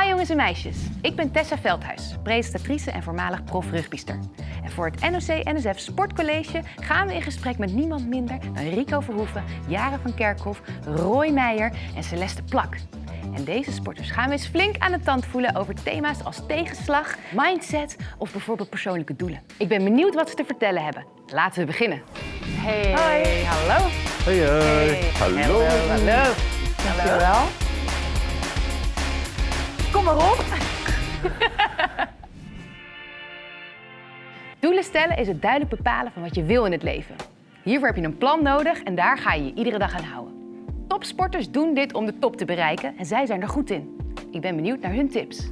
Hi jongens en meisjes, ik ben Tessa Veldhuis, presentatrice en voormalig prof rugbyster. En voor het NOC-NSF Sportcollege gaan we in gesprek met niemand minder dan Rico Verhoeven, Jaren van Kerkhoff, Roy Meijer en Celeste Plak. En deze sporters gaan we eens flink aan de tand voelen over thema's als tegenslag, mindset of bijvoorbeeld persoonlijke doelen. Ik ben benieuwd wat ze te vertellen hebben. Laten we beginnen. Hey, Hoi. hallo. Hoi, hoi. Hallo. Hallo, hallo. Dankjewel. Kom maar op. Doelen stellen is het duidelijk bepalen van wat je wil in het leven. Hiervoor heb je een plan nodig en daar ga je je iedere dag aan houden. Topsporters doen dit om de top te bereiken en zij zijn er goed in. Ik ben benieuwd naar hun tips.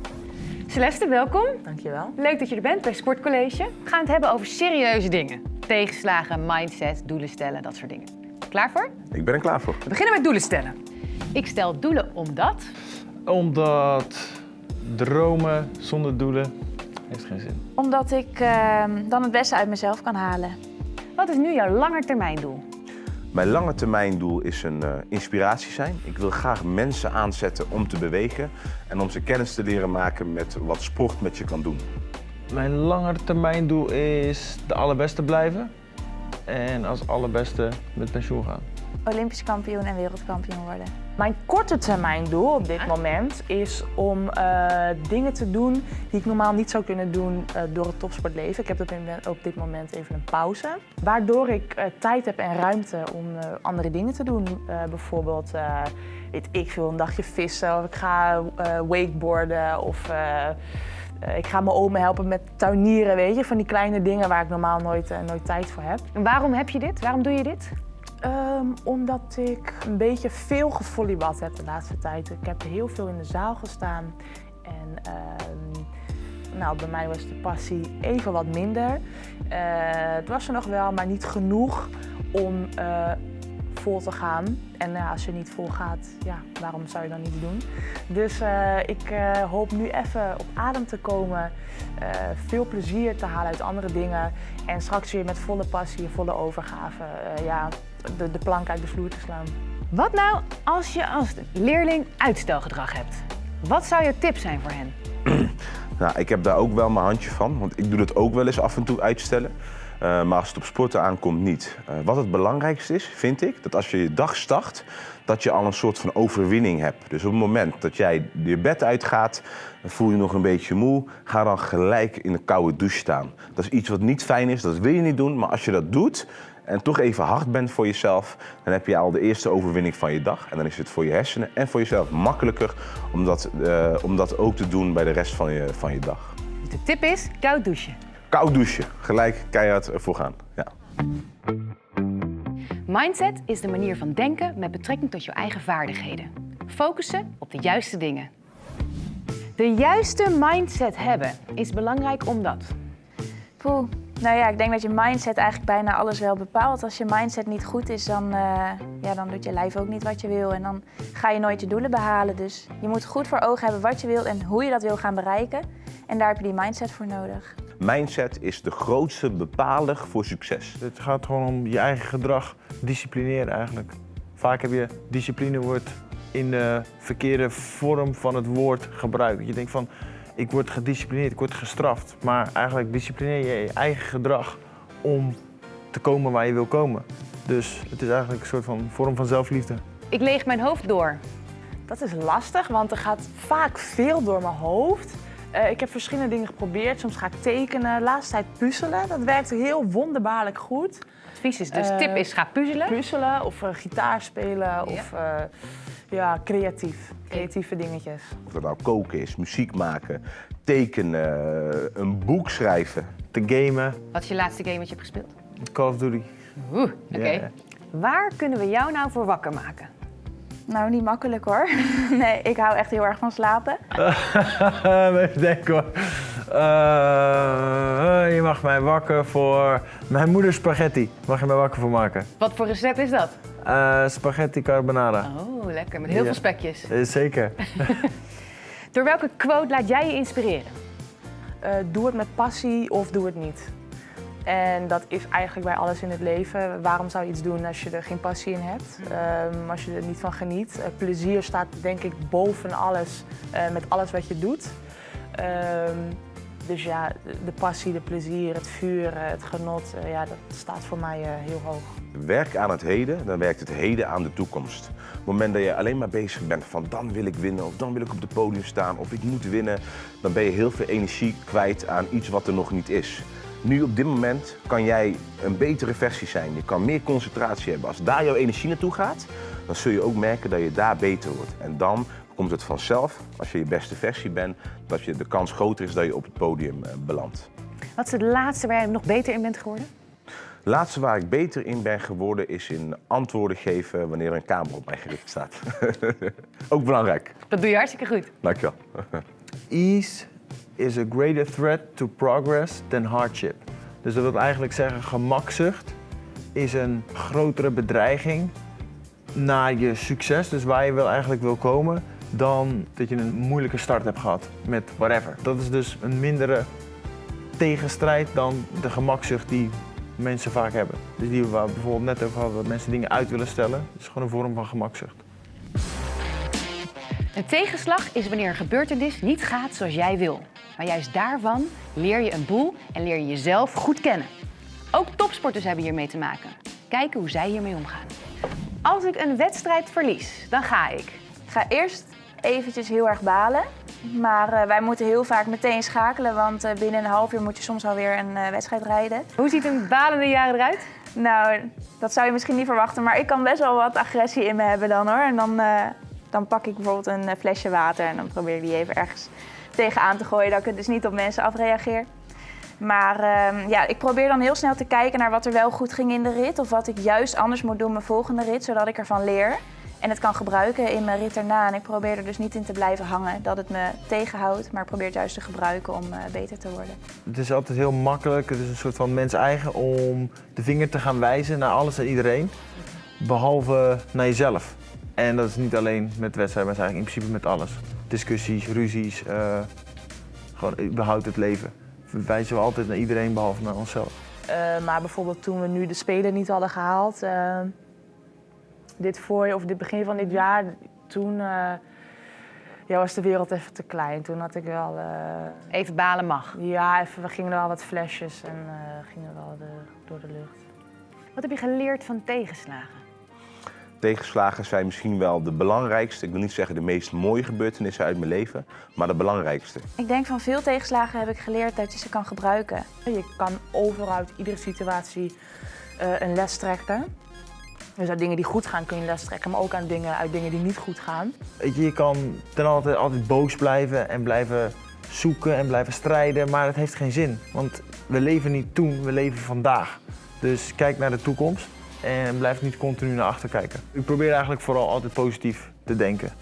Celeste, welkom. Dankjewel. Leuk dat je er bent bij Sportcollege. We gaan het hebben over serieuze dingen. Tegenslagen, mindset, doelen stellen, dat soort dingen. Klaar voor? Ik ben er klaar voor. We beginnen met doelen stellen. Ik stel doelen omdat... Omdat dromen zonder doelen heeft geen zin. Omdat ik ehm, dan het beste uit mezelf kan halen. Wat is nu jouw langetermijndoel? Mijn lange termijn doel is een eh, inspiratie zijn. Ik wil graag mensen aanzetten om te bewegen en om ze kennis te leren maken met wat sport met je kan doen. Mijn langetermijndoel is de allerbeste blijven. En als allerbeste met pensioen gaan. Olympisch kampioen en wereldkampioen worden. Mijn korte termijn doel op dit moment is om eh, dingen te doen die ik normaal niet zou kunnen doen eh, door het topsportleven. Ik heb op dit moment- op dit moment even een pauze. Waardoor ik eh, tijd heb en ruimte om eh, andere dingen te doen. Eh, bijvoorbeeld, eh, weet ik veel, een dagje vissen of ik ga eh, wakeboarden of... eh, ik ga mijn oma helpen met tuinieren, weet je, van die kleine dingen waar ik normaal nooit, eh, nooit tijd voor heb. En waarom heb je dit? Waarom doe je dit? Ehm, omdat ik een beetje veel gevolleybald heb de laatste tijd. Ik heb heel veel in de zaal gestaan. En ehm, nou, bij mij was de passie even wat minder. Eh, het was er nog wel, maar niet genoeg om vol te gaan. En ja, als je niet vol gaat, ja, waarom zou je dan niet doen? Dus eh, ik eh, hoop nu even op adem te komen. eh, veel plezier te halen uit andere dingen. En straks weer met volle passie en volle overgave eh, ja, de, de plank uit de vloer te slaan. Wat nou als je als leerling uitstelgedrag hebt? Wat zou je tip zijn voor hen? Nou, ik heb daar ook wel mijn handje van, want ik doe het ook wel eens af en toe uitstellen. Eh, maar als het op sporten aankomt, niet. Eh, wat het belangrijkste is, vind ik, dat als je je dag start, dat je al een soort van overwinning hebt. Dus op het moment dat jij je bed uitgaat, voel je nog een beetje moe, ga dan gelijk in de koude douche staan. Dat is iets wat niet fijn is, dat wil je niet doen, maar als je dat doet en toch even hard bent voor jezelf, dan heb je al de eerste overwinning van je dag. En dan is het voor je hersenen en voor jezelf makkelijker om dat, eh, om dat ook te doen bij de rest van je, van je dag. De tip is koud douchen. Koud douchen, gelijk keihard ervoor gaan. Ja. Mindset is de manier van denken met betrekking tot je eigen vaardigheden. Focussen op de juiste dingen. De juiste mindset hebben is belangrijk omdat. Poeh. Nou ja, ik denk dat je mindset eigenlijk bijna alles wel bepaalt. Als je mindset niet goed is, dan, eh, ja, dan doet je lijf ook niet wat je wil. En dan ga je nooit je doelen behalen. Dus je moet goed voor ogen hebben wat je wil en hoe je dat wil gaan bereiken. En daar heb je die mindset voor nodig. Mindset is de grootste bepaler voor succes. Het gaat gewoon om je eigen gedrag disciplineren eigenlijk. Vaak heb je discipline wordt in de verkeerde vorm van het woord gebruikt. Dat je denkt van, ik word gedisciplineerd, ik word gestraft. Maar eigenlijk disciplineer je je eigen gedrag om te komen waar je wil komen. Dus het is eigenlijk een soort van vorm van zelfliefde. Ik leeg mijn hoofd door. Dat is lastig, want er gaat vaak veel door mijn hoofd. Eh, ik heb verschillende dingen geprobeerd. Soms ga ik tekenen, laatste tijd puzzelen. Dat werkt heel wonderbaarlijk goed. Advies is dus, Eh, tip is ga puzzelen. Puzzelen of eh, gitaar spelen of eh, ja, creatief. Creatieve dingetjes. Of dat nou koken is, muziek maken, tekenen, een boek schrijven. Te gamen, Wat is je laatste game wat je hebt gespeeld? Call of Duty. Oeh, oké. Waar kunnen we jou nou voor wakker maken? Nou, niet makkelijk hoor. Nee, ik hou echt heel erg van slapen. Even denken hoor. Eh, je mag mij wakker voor mijn moeder spaghetti. Mag je mij wakker voor maken? Wat voor recept is dat? Eh, spaghetti carbonara. Oh, lekker. Met heel Ja. veel spekjes. Eh, zeker. Door welke quote laat jij je inspireren? Eh, doe het met passie of doe het niet. En dat is eigenlijk bij alles in het leven. Waarom zou je iets doen als je er geen passie in hebt? Ehm, als je er niet van geniet. Uh, plezier staat denk ik boven alles uh, met alles wat je doet. Ehm, dus ja, de passie, de plezier, het vuur, eh, het genot, ja, dat staat voor mij heel hoog. Werk aan het heden, dan werkt het heden aan de toekomst. Op het moment dat je alleen maar bezig bent van dan wil ik winnen of dan wil ik op het podium staan of ik moet winnen, dan ben je heel veel energie kwijt aan iets wat er nog niet is. Nu op dit moment kan jij een betere versie zijn. Je kan meer concentratie hebben. Als daar jouw energie naartoe gaat, dan zul je ook merken dat je daar beter wordt. En dan komt het vanzelf, als je je beste versie bent, dat je de kans groter is dat je op het podium eh, belandt. Wat is het laatste waar je nog beter in bent geworden? Het laatste waar ik beter in ben geworden is in antwoorden geven wanneer er een camera op mij gericht staat. ook belangrijk. Dat doe je hartstikke goed. Dankjewel. Ease is a greater threat to progress than hardship. Dus dat wil eigenlijk zeggen, gemakzucht is een grotere bedreiging naar je succes, dus waar je wel eigenlijk wil komen, dan dat je een moeilijke start hebt gehad met whatever. Dat is dus een mindere tegenstrijd dan de gemakzucht die mensen vaak hebben. Dus die we bijvoorbeeld net over hadden, dat mensen dingen uit willen stellen. Dat is gewoon een vorm van gemakzucht. Een tegenslag is wanneer een gebeurtenis niet gaat zoals jij wil. Maar juist daarvan leer je een boel en leer je jezelf goed kennen. Ook topsporters hebben hiermee te maken. Kijken hoe zij hiermee omgaan. Als ik een wedstrijd verlies, dan ga ik. Ik ga eerst eventjes heel erg balen. Maar uh, wij moeten heel vaak meteen schakelen, want uh, binnen een half uur moet je soms alweer een uh, wedstrijd rijden. Hoe ziet een balende jaren eruit? Nou, dat zou je misschien niet verwachten, maar ik kan best wel wat agressie in me hebben dan hoor. En dan, dan pak ik bijvoorbeeld een flesje water en dan probeer ik die even ergens tegenaan te gooien, dat ik het dus niet op mensen afreageer. Maar uh, ja, ik probeer dan heel snel te kijken naar wat er wel goed ging in de rit. Of wat ik juist anders moet doen mijn volgende rit, zodat ik ervan leer. En het kan gebruiken in mijn rit erna. En ik probeer er dus niet in te blijven hangen dat het me tegenhoudt. Maar ik probeer het juist te gebruiken om uh, beter te worden. Het is altijd heel makkelijk, het is een soort van mens eigen om de vinger te gaan wijzen naar alles en iedereen. Behalve naar jezelf. En dat is niet alleen met wedstrijden, maar eigenlijk in principe met alles discussies, ruzies, uh, gewoon überhaupt het leven. Wijzen we altijd naar iedereen behalve naar onszelf. Uh, maar bijvoorbeeld toen we nu de Spelen niet hadden gehaald, uh, dit voor of dit begin van dit jaar, toen ja, was de wereld even te klein. Toen had ik wel... Even balen mag? Ja, even, we gingen er wel wat flesjes en gingen wel de, door de lucht. Wat heb je geleerd van tegenslagen? Tegenslagen zijn misschien wel de belangrijkste, ik wil niet zeggen de meest mooie gebeurtenissen uit mijn leven, maar de belangrijkste. Ik denk van veel tegenslagen heb ik geleerd dat je ze kan gebruiken. Je kan overal uit iedere situatie uh, een les trekken. Dus uit dingen die goed gaan kun je les trekken, maar ook aan dingen, uit dingen die niet goed gaan. Je kan ten altijd, altijd boos blijven en blijven zoeken en blijven strijden, maar het heeft geen zin. Want we leven niet toen, we leven vandaag. Dus kijk naar de toekomst en blijf niet continu naar achter kijken. Ik probeer eigenlijk vooral altijd positief te denken.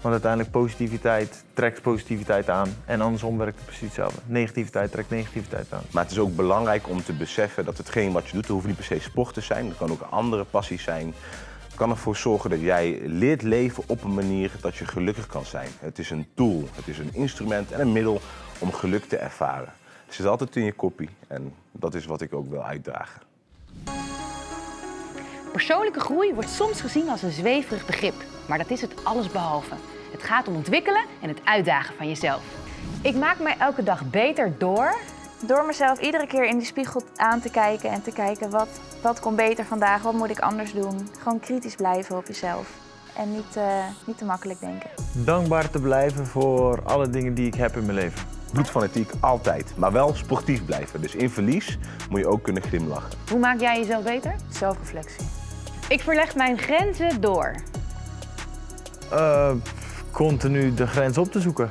Want uiteindelijk positiviteit trekt positiviteit aan en andersom werkt het precies hetzelfde. Negativiteit trekt negativiteit aan. Maar het is ook belangrijk om te beseffen dat hetgeen wat je doet, er hoeft niet per se sport te zijn, dat kan ook andere passies zijn. Het kan ervoor zorgen dat jij leert leven op een manier dat je gelukkig kan zijn. Het is een tool, het is een instrument en een middel om geluk te ervaren. Het zit altijd in je koppie en dat is wat ik ook wil uitdragen. Persoonlijke groei wordt soms gezien als een zweverig begrip, maar dat is het allesbehalve. Het gaat om ontwikkelen en het uitdagen van jezelf. Ik maak mij elke dag beter door... Door mezelf iedere keer in die spiegel aan te kijken en te kijken wat, wat komt beter vandaag, wat moet ik anders doen. Gewoon kritisch blijven op jezelf en niet, uh, niet te makkelijk denken. Dankbaar te blijven voor alle dingen die ik heb in mijn leven. Bloedfanatiek altijd, maar wel sportief blijven. Dus in verlies moet je ook kunnen glimlachen. Hoe maak jij jezelf beter? Zelfreflectie. Ik verleg mijn grenzen door. Uh, continu de grens op te zoeken.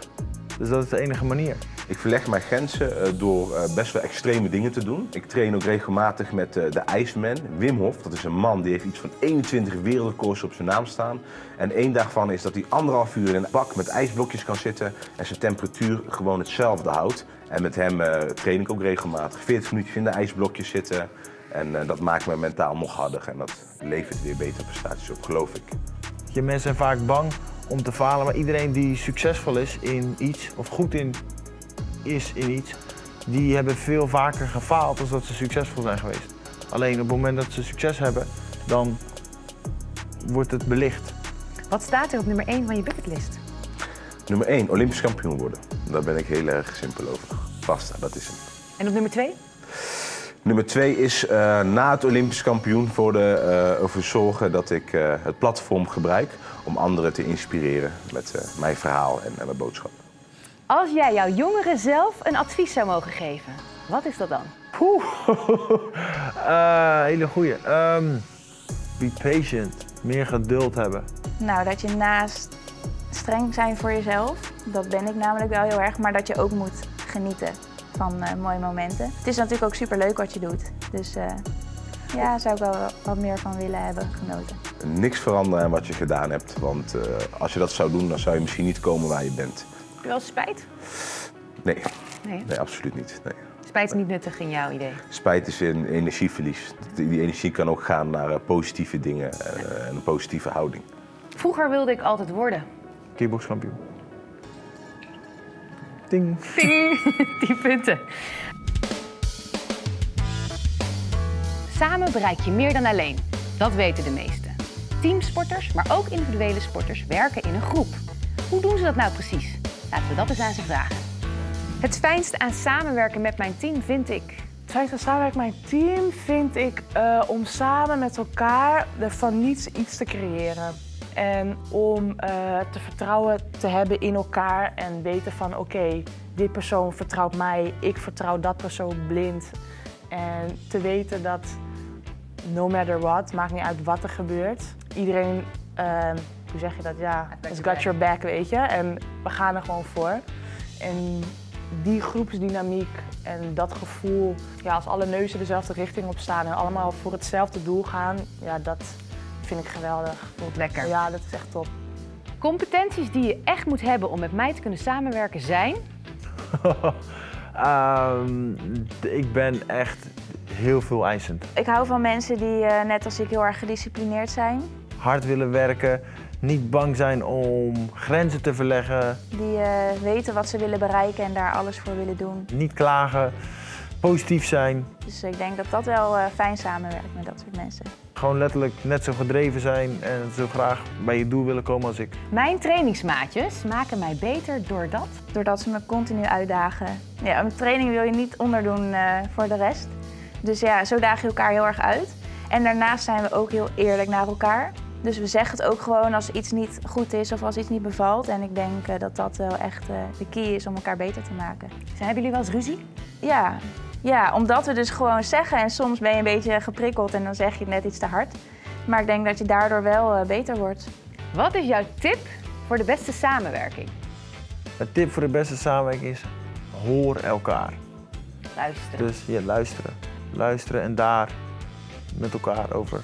Dus dat is de enige manier. Ik verleg mijn grenzen uh, door uh, best wel extreme dingen te doen. Ik train ook regelmatig met de IJsman, Wim Hof. Dat is een man die heeft iets van 21 wereldrecords op zijn naam staan. En één daarvan is dat hij anderhalf uur in een bak met ijsblokjes kan zitten en zijn temperatuur gewoon hetzelfde houdt. En met hem train ik ook regelmatig. 40 minuutjes in de ijsblokjes zitten, en uh, dat maakt me mentaal nog harder en dat levert weer betere prestaties op, geloof ik. Je mensen zijn vaak bang om te falen, maar iedereen die succesvol is in iets of goed in is in iets, die hebben veel vaker gefaald dan dat ze succesvol zijn geweest. Alleen op het moment dat ze succes hebben, dan wordt het belicht. Wat staat er op nummer 1 van je bucketlist? Nummer 1, Olympisch kampioen worden. Daar ben ik heel erg simpel over. Basta, dat is hem. En op nummer 2? Nummer 2 is eh, na het Olympisch kampioen voor de, eh, ervoor zorgen dat ik eh, het platform gebruik om anderen te inspireren met eh, mijn verhaal en, en mijn boodschap. Als jij jouw jongere zelf een advies zou mogen geven, wat is dat dan? Poeh, Eh, hele goeie. Ehm, be patient, meer geduld hebben. Nou, dat je naast streng zijn voor jezelf, dat ben ik namelijk wel heel erg, maar dat je ook moet genieten van eh, mooie momenten. Het is natuurlijk ook super leuk wat je doet. Dus eh, ja, daar zou ik wel wat meer van willen hebben genoten. Niks veranderen aan wat je gedaan hebt, want eh, als je dat zou doen, dan zou je misschien niet komen waar je bent. Heb je wel spijt? Nee, Nee. nee absoluut niet. Nee. Spijt is niet nuttig in jouw idee. Spijt is een energieverlies. Die, energie kan ook gaan naar positieve dingen en een positieve houding. Vroeger wilde ik altijd worden. Kickbokskampioen. Ding. Ping, 10 punten. Samen bereik je meer dan alleen. Dat weten de meesten. Teamsporters, maar ook individuele sporters werken in een groep. Hoe doen ze dat nou precies? Laten we dat eens aan ze vragen. Het fijnste aan samenwerken met mijn team vind ik Het fijnste samenwerken met mijn team vind ik eh, om samen met elkaar van niets iets te creëren. En om eh, te vertrouwen te hebben in elkaar en weten van oké, dit persoon vertrouwt mij, ik vertrouw dat persoon blind. En te weten dat no matter what, maakt niet uit wat er gebeurt, iedereen, eh, hoe zeg je dat, ja, has got your back, weet je. En we gaan er gewoon voor. En die groepsdynamiek en dat gevoel, ja, als alle neuzen dezelfde richting op staan en allemaal voor hetzelfde doel gaan, ja, dat vind ik geweldig. voelt lekker. Ja, dat is echt top. Competenties die je echt moet hebben om met mij te kunnen samenwerken zijn... Ehm, ik ben echt heel veel eisend. Ik hou van mensen die eh, net als ik heel erg gedisciplineerd zijn. Hard willen werken, niet bang zijn om grenzen te verleggen, Die eh, weten wat ze willen bereiken en daar alles voor willen doen. niet klagen, positief zijn. Dus ik denk dat dat wel eh, fijn samenwerkt met dat soort mensen. Gewoon letterlijk net zo gedreven zijn en zo graag bij je doel willen komen als ik. Mijn trainingsmaatjes maken mij beter doordat... Doordat ze me continu uitdagen. Ja, een training wil je niet onderdoen eh, voor de rest. Dus ja, zo daag je elkaar heel erg uit. En daarnaast zijn we ook heel eerlijk naar elkaar. Dus we zeggen het ook gewoon als iets niet goed is of als iets niet bevalt. En ik denk eh, dat dat wel echt eh, de key is om elkaar beter te maken. Zijn, hebben jullie wel eens ruzie? Ja. Ja, omdat we dus gewoon zeggen en soms ben je een beetje geprikkeld en dan zeg je het net iets te hard. Maar ik denk dat je daardoor wel eh, beter wordt. Wat is jouw tip voor de beste samenwerking? Een tip voor de beste samenwerking is, hoor elkaar. Luisteren. Dus ja, luisteren. Luisteren en daar met elkaar over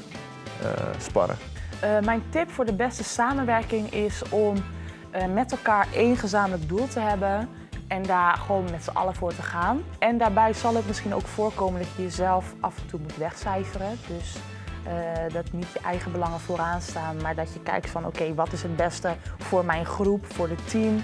eh, sparren. Eh, mijn tip voor de beste samenwerking is om eh, met elkaar één gezamenlijk doel te hebben en daar gewoon met z'n allen voor te gaan. En daarbij zal het misschien ook voorkomen dat je jezelf af en toe moet wegcijferen. Dus eh, dat niet je eigen belangen vooraan staan, maar dat je kijkt van oké, wat is het beste voor mijn groep, voor het team.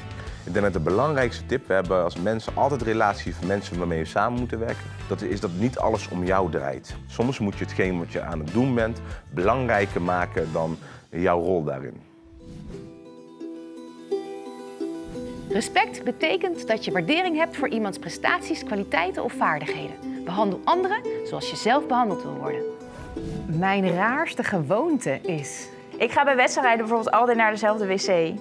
Ik denk dat de belangrijkste tip, we hebben als mensen altijd relaties van mensen waarmee we samen moeten werken, dat is dat niet alles om jou draait. Soms moet je hetgeen wat je aan het doen bent belangrijker maken dan jouw rol daarin. Respect betekent dat je waardering hebt voor iemands prestaties, kwaliteiten of vaardigheden. Behandel anderen zoals je zelf behandeld wil worden. Mijn raarste gewoonte is. Ik ga bij wedstrijden bijvoorbeeld altijd naar dezelfde wc.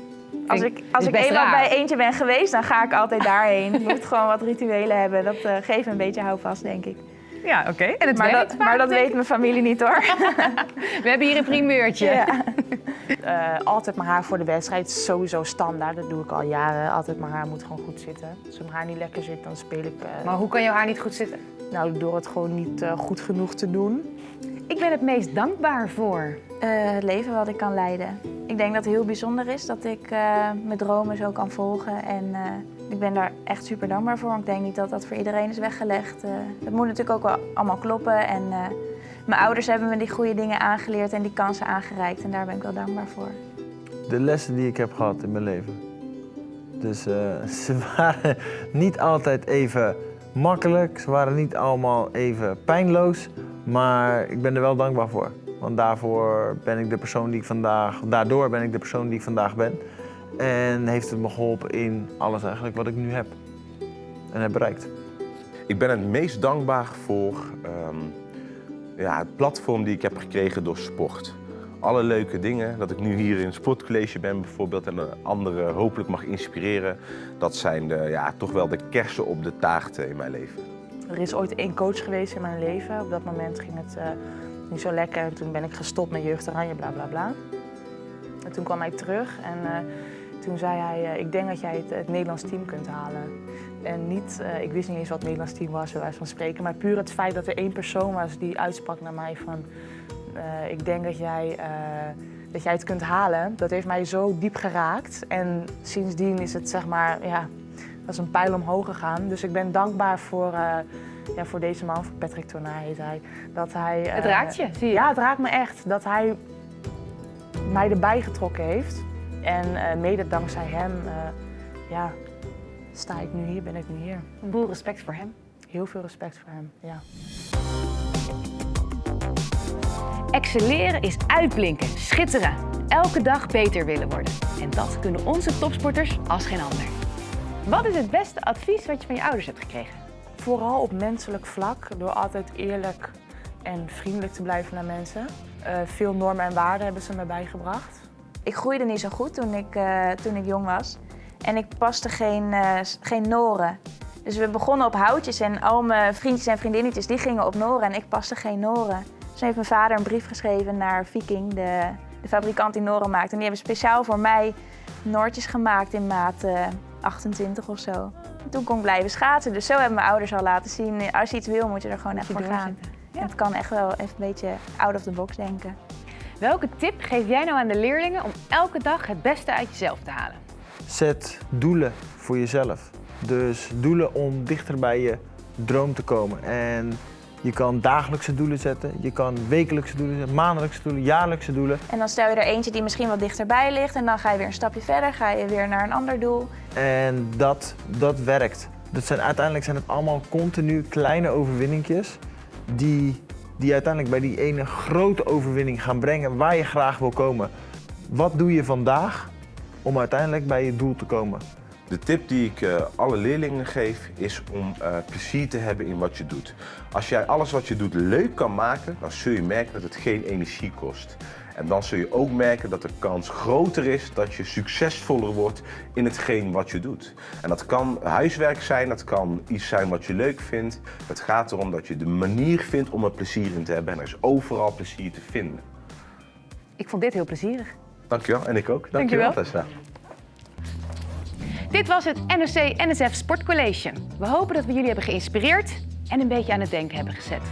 Als ik, als ik eenmaal bij eentje ben geweest, dan ga ik altijd daarheen. Je moet gewoon wat rituelen hebben. Dat eh, geeft een beetje houvast, denk ik. Ja, oké. En het Maar werkt dat, maar dat weet mijn familie niet hoor. We hebben hier een primeurtje. Ja. Eh, altijd mijn haar voor de wedstrijd, sowieso standaard. Dat doe ik al jaren. Altijd mijn haar moet gewoon goed zitten. Als mijn haar niet lekker zit, dan speel ik. eh, Maar hoe kan jouw haar niet goed zitten? Nou, door het gewoon niet eh, goed genoeg te doen. Ik ben het meest dankbaar voor. Eh, het leven wat ik kan leiden. Ik denk dat het heel bijzonder is dat ik eh, mijn dromen zo kan volgen. En eh, ik ben daar echt super dankbaar voor. Ik denk niet dat dat voor iedereen is weggelegd. Eh het moet natuurlijk ook wel allemaal kloppen. En eh, mijn ouders hebben me die goede dingen aangeleerd en die kansen aangereikt. En daar ben ik wel dankbaar voor. De lessen die ik heb gehad in mijn leven. Dus eh, ze waren niet altijd even makkelijk, ze waren niet allemaal even pijnloos, maar ik ben er wel dankbaar voor. Want daarvoor ben ik de persoon die ik vandaag, daardoor ben ik de persoon die ik vandaag ben. En heeft het me geholpen in alles eigenlijk wat ik nu heb en heb bereikt. Ik ben het meest dankbaar voor ehm, ja, het platform die ik heb gekregen door sport. Alle leuke dingen, dat ik nu hier in het sportcollege ben bijvoorbeeld en anderen hopelijk mag inspireren. Dat zijn de, ja, toch wel de kersen op de taart in mijn leven. Er is ooit één coach geweest in mijn leven. Op dat moment ging het eh, niet zo lekker en toen ben ik gestopt met Jeugd Oranje, bla bla bla. En toen kwam hij terug en eh, toen zei hij, eh, ik denk dat jij het, het Nederlands team kunt halen. En niet, eh, ik wist niet eens wat team was, bij wijze van spreken, maar puur het feit dat er één persoon was die uitsprak naar mij van, eh, ik denk dat jij, eh, dat jij het kunt halen. Dat heeft mij zo diep geraakt en sindsdien is het zeg maar, ja, dat is een pijl omhoog gegaan. Dus ik ben dankbaar voor, ja, voor deze man, voor Patrick Tonaar heet hij. Dat hij Het raakt je, zie je. Ja, het raakt me echt. Dat hij mij erbij getrokken heeft. En mede dankzij hem ja, sta ik nu hier, ben ik nu hier. Een boel respect voor hem. Heel veel respect voor hem, ja. Excelleren is uitblinken, schitteren. Elke dag beter willen worden. En dat kunnen onze topsporters als geen ander. Wat is het beste advies wat je van je ouders hebt gekregen? Vooral op menselijk vlak, door altijd eerlijk en vriendelijk te blijven naar mensen. Eh, veel normen en waarden hebben ze me bijgebracht. Ik groeide niet zo goed toen ik, eh, toen ik jong was. En ik paste geen, eh, geen noren. Dus we begonnen op houtjes en al mijn vriendjes en vriendinnetjes die gingen op noren en ik paste geen noren. Dus heeft mijn vader een brief geschreven naar Viking, de, de fabrikant die noren maakt. En die hebben speciaal voor mij noortjes gemaakt in maat eh, 28 of zo. En toen kon ik blijven schaatsen. Dus zo hebben mijn ouders al laten zien, eh, als je iets wil moet je er gewoon echt voor gaan. En het kan echt wel even een beetje out of the box denken. Welke tip geef jij nou aan de leerlingen om elke dag het beste uit jezelf te halen? Zet doelen voor jezelf. Dus doelen om dichter bij je droom te komen. En je kan dagelijkse doelen zetten, je kan wekelijkse doelen zetten, maandelijkse doelen, jaarlijkse doelen. En dan stel je er eentje die misschien wat dichterbij ligt en dan ga je weer een stapje verder, ga je weer naar een ander doel. En dat, dat werkt. Dat zijn, uiteindelijk zijn het allemaal continu kleine overwinningjes die, die uiteindelijk bij die ene grote overwinning gaan brengen waar je graag wil komen. Wat doe je vandaag om uiteindelijk bij je doel te komen? De tip die ik eh, alle leerlingen geef is om eh, plezier te hebben in wat je doet. Als jij alles wat je doet leuk kan maken, dan zul je merken dat het geen energie kost. En dan zul je ook merken dat de kans groter is dat je succesvoller wordt in hetgeen wat je doet. En dat kan huiswerk zijn, dat kan iets zijn wat je leuk vindt. Het gaat erom dat je de manier vindt om er plezier in te hebben. En er is overal plezier te vinden. Ik vond dit heel plezierig. Dankjewel, en ik ook. Dankjewel, Dankjewel. Tessa. Dit was het NOC NSF Sportcollege. We hopen dat we jullie hebben geïnspireerd en een beetje aan het denken hebben gezet.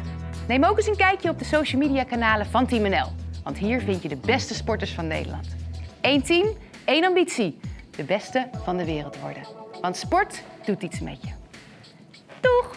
Neem ook eens een kijkje op de social media kanalen van Team NL. Want hier vind je de beste sporters van Nederland. Eén team, één ambitie. De beste van de wereld worden. Want sport doet iets met je. Doeg!